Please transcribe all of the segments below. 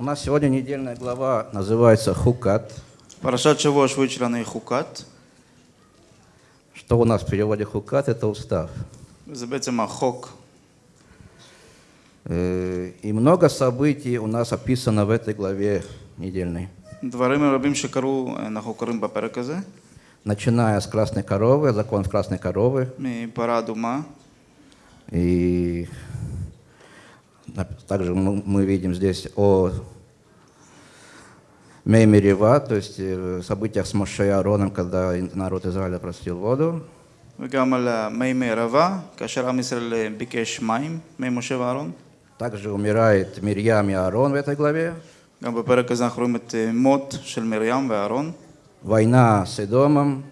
У нас сегодня недельная глава называется Хукат. Парашат Шавош вычленный Хукат. Что у нас в переводе Хукат – это устав. Забетема Хок. Э, и много событий у нас описано в этой главе недельной. Дворим рабим шикару э, на хукарым бапераказе. Начиная с красной коровы, закон красной коровы. И парадума. И также мы видим здесь о Меймерева, то есть э, событиях с Моше и Аароном, когда народ Израиля простил воду. Также умирает Мирьям и Аарон в этой главе. Война с Эдомом.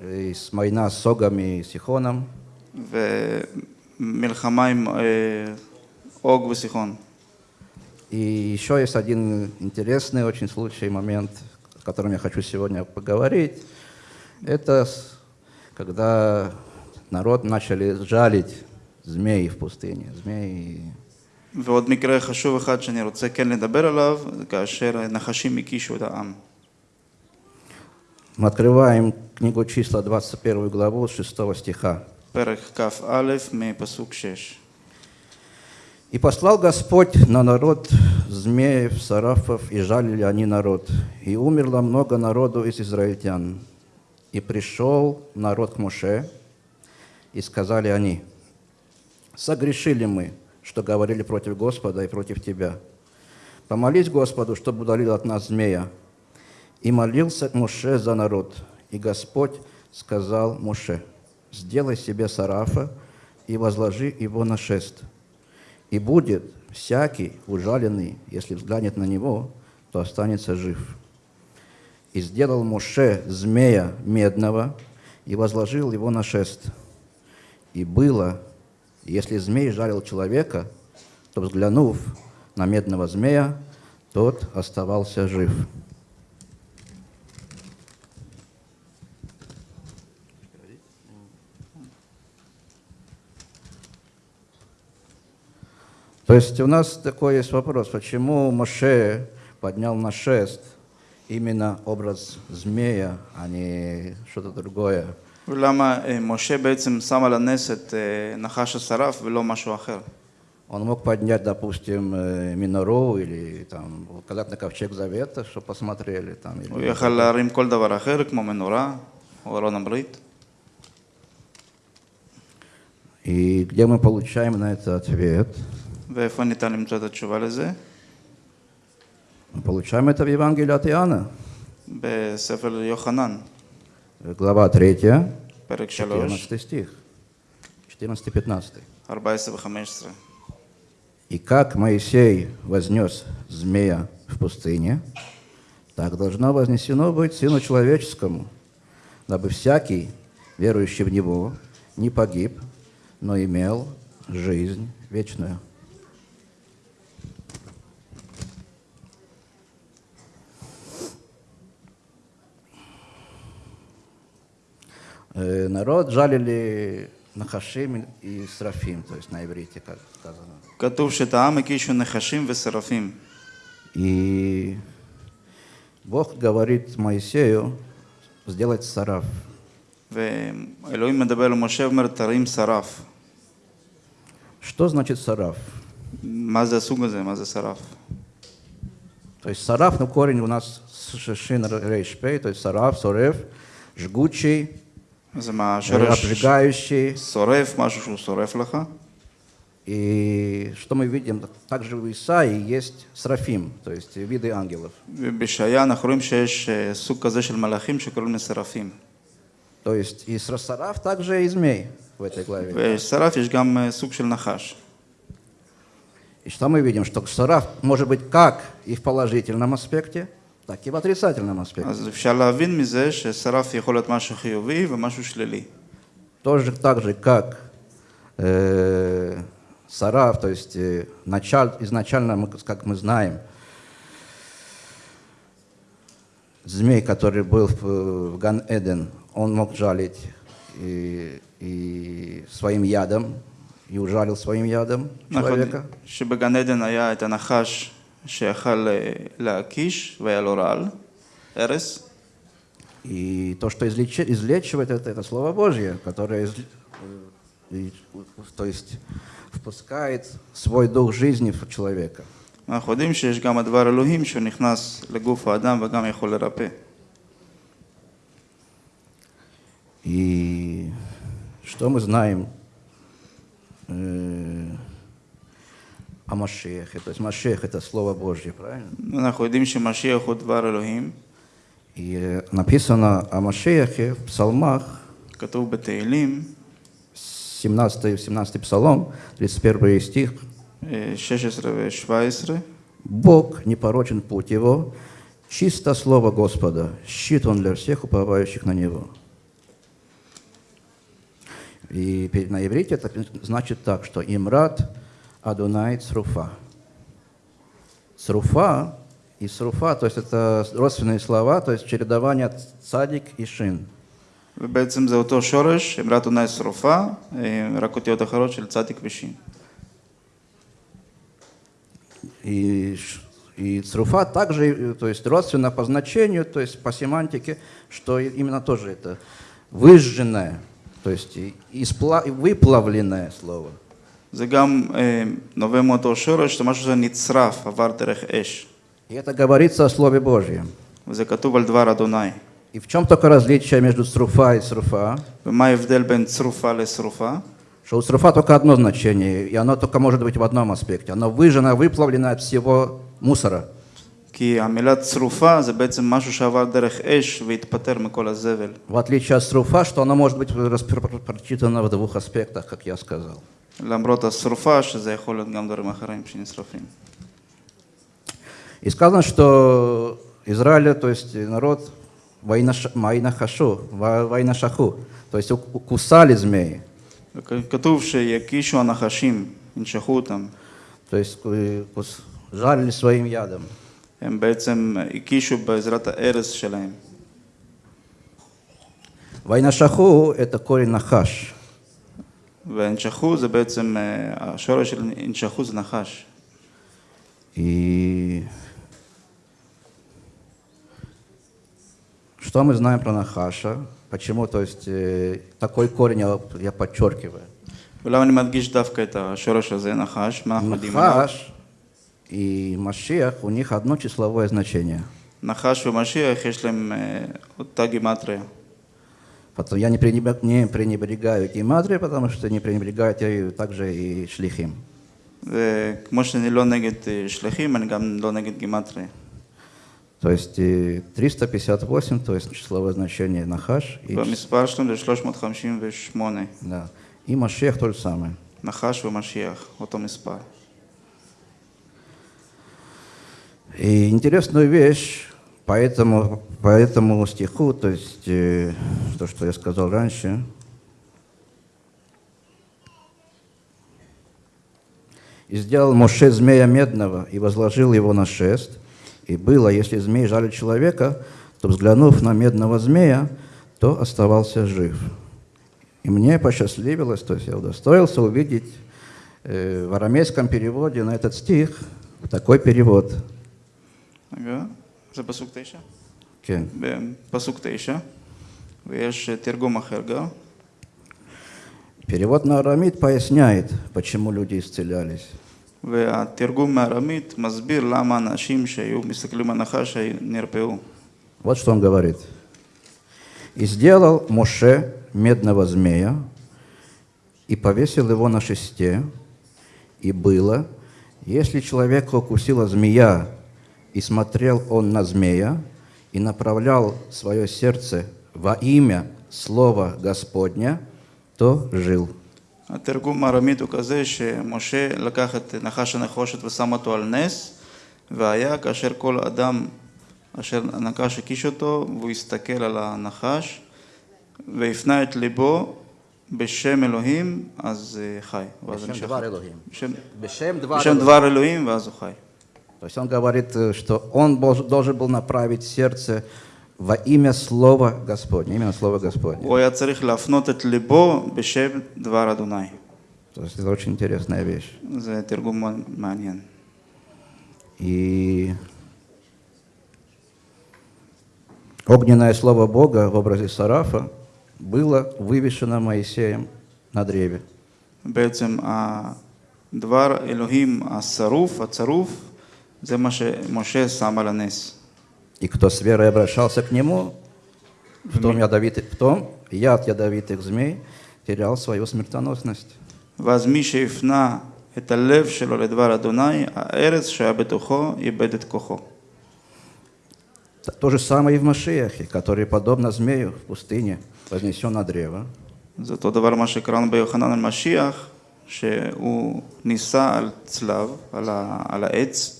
И война с Согом и Сихоном ומלחמה עם אה, אוג וסיחון. И еще есть один интересный очень случай, момент, о котором я хочу сегодня поговорить. Это с- когда народ начали жалить змей в пустыне. Змеи. ועוד מקרה חשוב אחד שאני רוצה כן לדבר עליו, זה כאשר נחשים הקישו את העם. Мы открываем книгу числа 21 главу с 6 стиха. פרק כ"א מפסוק 6. «И послал Господь на народ змеев, сарафов, и жалили они народ. И умерло много народу из израильтян. И пришел народ к Моше, и сказали они, «Согрешили мы, что говорили против Господа и против Тебя. Помолись Господу, чтобы удалил от нас змея». И молился Моше за народ. И Господь сказал Моше, «Сделай себе сарафа и возложи его на шест». И будет всякий ужаленный, если взглянет на него, то останется жив. И сделал Моше змея медного и возложил его на шест. И было, если змей жарил человека, то, взглянув на медного змея, тот оставался жив. То есть у нас такой есть вопрос, почему Моше поднял на шест именно образ змея, а не что-то другое. ולמה אה, משה בעצם שם על הנס את אה, נחש השרף ולא משהו אחר? Он мог поднять, допустим, э, минору или там указать на ковчег завета, чтобы посмотрели там. הוא Или... יכל להרים כל דבר אחר, כמו מנורה או ארון הברית. И где мы получаем на это ответ? ואיפה ניתן למצוא את התשובה לזה? Мы получаем это в Евангелии от Иоанна, בספר יוחנן, глава 3, פרק 3, 14 стих, 14-15. 14 ו-15. И как Моисей вознес змея в пустыне, так должно вознесено быть Сыну Человеческому, дабы всякий, верующий в Него, не погиб, но имел жизнь вечную. Народ жалили Нахашим и Срафим, то есть на иврите, как сказано. כתוב שאת העם הקישו נחשים ושרפים. И Бог говорит Моисею сделать сараф. ואלוהים מדבר למשה ואומר, תרים שרף. Что значит сараф? מה זה הסוג הזה? מה זה שרף? То есть сараф, ну корень у нас шишин рейшпей, то есть сараф, сорев, жгучий, זה מהשורש Э, обжигающий. И что мы видим, также в Исаии есть срафим, то есть виды ангелов. То есть и сараф также и змей в этой главе. Сараф есть гам нахаш. И что мы видим, что сараф может быть как и в положительном аспекте – так и в отрицательном аспекте. אז אפשר להבין מזה ששרף יכול להיות משהו חיובי ומשהו שלילי. Тоже так же, как э, сараф, то есть э, началь- изначально, мы, как мы знаем, змей, который был в, в Ган-Эден, он мог жалить и, и своим ядом, и ужалил своим ядом אנחנו человека. יודעים שבגן עדן היה את הנחש שיכל אה, להקיש והיה לו רעל, ארס, И то, что излеч- излечивает, это, это Слово Божье, которое изл- э, и- то есть впускает свой дух жизни в человека. אנחנו יודעים שיש גם הדבר אלוהים שהוא נכנס לגוף האדם וגם יכול לרפא. И что мы знаем Машех. То есть Машех – это Слово Божье, правильно? Мы находимся Машех от Двар И написано о Машехе в псалмах. Катов Бетейлим. 17, 17 псалом, 31 стих. Э, 16-17. Э, Бог непорочен путь его, чисто слово Господа, щит он для всех уповающих на него. И на иврите это значит так, что имрат Адунай Цруфа». Цруфа и Сруфа, то есть это родственные слова, то есть чередование цадик и шин. ובעצם זה אותו שורש, אמרת עונה שרופה, אה, רק אותיות אחרות של צדיק ושין. И, ш- и цруфа также, э, то есть родственно по значению, то есть по семантике, что и- именно тоже это выжженное, то есть и- испла- и выплавленное слово. זה גם אה, נובע מאותו שורש, זה משהו שנצרף, עבר דרך אש. И это говорится о Слове Божьем. וזה כתוב על דבר אדוני. И в чем только различие между цруфа и сруфа? ומה ההבדל בין צרופה לשרופה? Что у цруфа только одно значение, и оно только может быть в одном аспекте. Оно выжжено, выплавлено от всего мусора. כי המילה צרופה זה בעצם משהו שעבר דרך אש והתפטר מכל הזבל. В отличие от струфа, что оно может быть распро- прочитано в двух аспектах, как я сказал. למרות השרופה, שזה יכול להיות גם דברים אחרים שנשרפים. И сказано, что Израиль, то есть народ Вайнаш- Майнахашу, Ва- Вайнашаху, то есть ук- кусали змеи, כתוב שיקישו הנחשים, ינשכו אותם. то есть э, кус- жалили своим ядом. הם בעצם הקישו בעזרת הארס שלהם. Вайнашаху – это корень нахаш. והנשכו זה בעצם, אה, השורש של הנשכו זה נחש. И что мы знаем про нахаша? Почему, то есть, э, такой корень я, я подчеркиваю. ולמה אני מדגיש דווקא את השורש הזה, נחש? מה אנחנו יודעים עליו? Нахаш и Машиах, у них одно числовое значение. נחש ומשיח יש להם אה, אותה גימטריה. Потом я не, пренебрег- не пренебрегаю гематрией, потому что не пренебрегают я также и шлихим. וכמו שאני לא נגד אה, שליחים, אני גם לא נגד גימטריה. То есть э, 358, то есть числовое значение нахаш, и, ч- והמספר שלהם זה 358, да, и Машиах то же самое. נחש ומשיח, אותו מספר. И интересную вещь Поэтому по этому стиху, то есть э, то, что я сказал раньше, «И сделал Моше змея медного, и возложил его на шест. И было, если змей жалит человека, то, взглянув на медного змея, то оставался жив». И мне посчастливилось, то есть я удостоился увидеть э, в арамейском переводе на этот стих такой перевод. Ага. זה פסוק תשע? כן. בפסוק תשע, ויש אה, תרגום אחר גם. Перевод на арамид поясняет, почему люди исцелялись. והתרגום מארמית מסביר למה אנשים שהיו מסתכלים על נחש היו- נרפאו. Вот что он говорит. «И сделал Моше медного змея, и повесил его на шесте, и было, если человека укусила змея, и смотрел он на змея, и направлял свое сердце во имя Слова Господня, то жил». התרגום הארמית הוא כזה שמשה לקח את נחש הנחושת ושם אותו על נס, והיה כאשר כל אדם אשר הנחש הקיש אותו, והוא הסתכל על הנחש, והפנה את ליבו בשם אלוהים, אז אה, חי. ואז בשם נשאר דבר חי. אלוהים. בשם, Бешем בשם דבר אלוהים, ואז הוא חי. То есть он говорит, э, что он бож- должен был направить сердце во имя Слова Господня, именно Слова Господня. הוא היה צריך להפנות את ליבו בשם דבר אדוני. То есть это очень интересная вещь. זה תרגום מאוד מעניין. И огненное слово Бога в образе Сарафа было вывешено Моисеем на древе. בעצם הדבר אלוהים השרוף, הצרוף, זה מה שמשה שם על הנס. И кто с верой обращался к нему, в том, ядовитый, в том яд ядовитых змей терял свою смертоносность. ואז מי שהפנה את הלב שלו לדבר אדוני, הארץ שהיה בתוכו איבד את כוחו. Т- То же самое и в Машиахе, который, подобно змею в пустыне, вознесен на древо. זה אותו דבר מה שקראנו ביוחנן על משיח, שהוא נישא על צלב, על, ה, על העץ,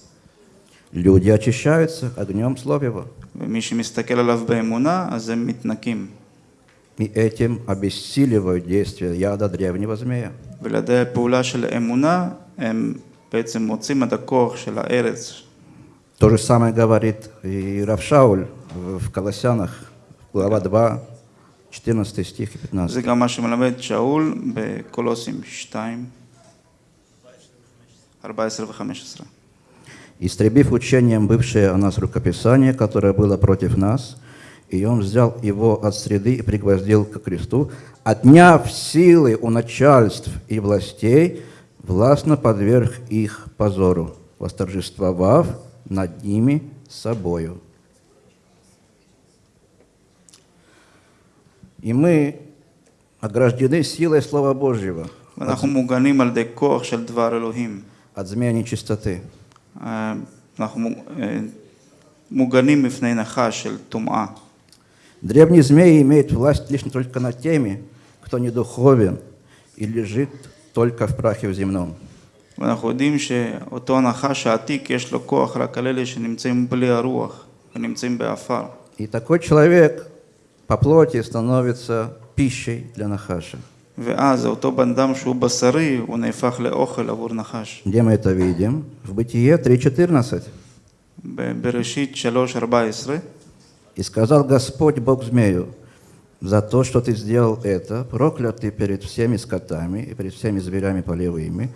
люди очищаются огнем слов его. И этим обессиливают действие яда древнего змея. То же самое говорит и Равшауль в Колоссянах, глава 2, 14 стих и 15. 14 15 истребив учением бывшее о нас рукописание, которое было против нас, и он взял его от среды и пригвоздил к кресту, отняв силы у начальств и властей, властно подверг их позору, восторжествовав над ними собою. И мы ограждены силой Слова Божьего от, от змея нечистоты. אה, אנחנו אה, מוגנים מפני נחש של טומאה. Древний змей имеет власть лишь только над теми, кто не духовен и лежит только в прахе в земном. ואנחנו יודעים שאותו הנחש העתיק יש לו כוח רק על אלה שנמצאים בלי הרוח ונמצאים באפר. И такой человек по плоти становится пищей для нахаша. ואז אותו בן אדם שהוא בשרי, הוא נהפך לאוכל עבור נחש. Где мы это видим? В Бытие 3.14. בבראשית 3.14, «И сказал Господь Бог змею, за то, что ты сделал это, проклят ты перед всеми скотами и перед всеми зверями полевыми,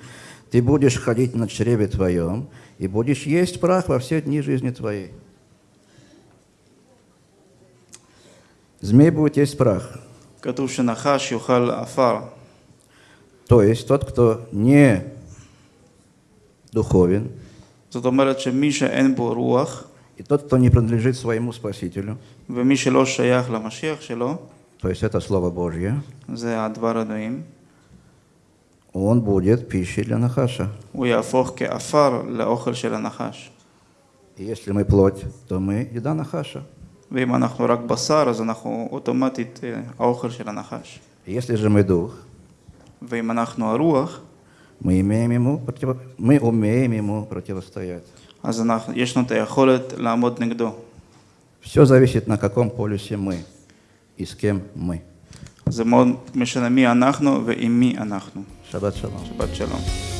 ты будешь ходить на чреве твоем и будешь есть прах во все дни жизни твоей». Змей будет есть прах. כתוב שנחש יאכל עפר. То есть тот, кто не духовен, זאת אומרת שמי שאין בו רוח, и тот, кто не принадлежит своему Спасителю, ומי שלא שייך למשיח שלו, то есть это Слово Божье, זה הדבר אלוהים, он будет пищей для нахаша. הוא יהפוך כעפר לאוכל של הנחש. И если мы плоть, то мы еда нахаша. ואם אנחנו רק בשר, אז אנחנו אוטומטית אה, האוכל של הנחש. И Если же мы дух, ואם אנחנו הרוח, мы, имеем ему против... мы умеем ему противостоять. אז אנחנו, יש לנו את היכולת לעמוד נגדו. Все зависит, на каком полюсе мы и с кем мы. זה מאוד משנה מי אנחנו ועם מי אנחנו. Шаббат шалом. שבת שלום.